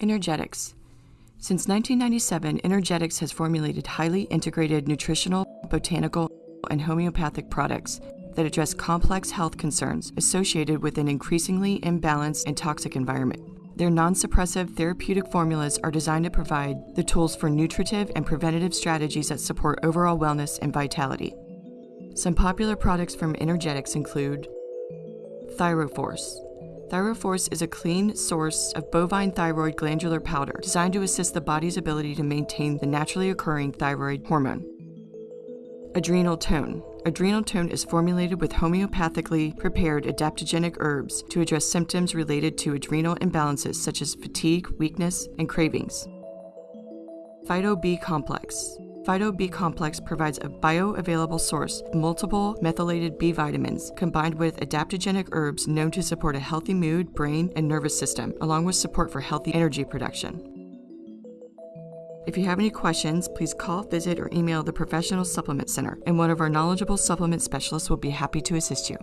Energetix. Since 1997, Energetix has formulated highly integrated nutritional, botanical, and homeopathic products that address complex health concerns associated with an increasingly imbalanced and toxic environment. Their non suppressive therapeutic formulas are designed to provide the tools for nutritive and preventative strategies that support overall wellness and vitality. Some popular products from Energetix include Thyroforce. Thyroforce is a clean source of bovine thyroid glandular powder designed to assist the body's ability to maintain the naturally occurring thyroid hormone. Adrenal Tone. Adrenal Tone is formulated with homeopathically prepared adaptogenic herbs to address symptoms related to adrenal imbalances such as fatigue, weakness, and cravings. Phyto B Complex. Phyto B Complex provides a bioavailable source of multiple methylated B vitamins combined with adaptogenic herbs known to support a healthy mood, brain, and nervous system, along with support for healthy energy production. If you have any questions, please call, visit, or email the Professional Supplement Center, and one of our knowledgeable supplement specialists will be happy to assist you.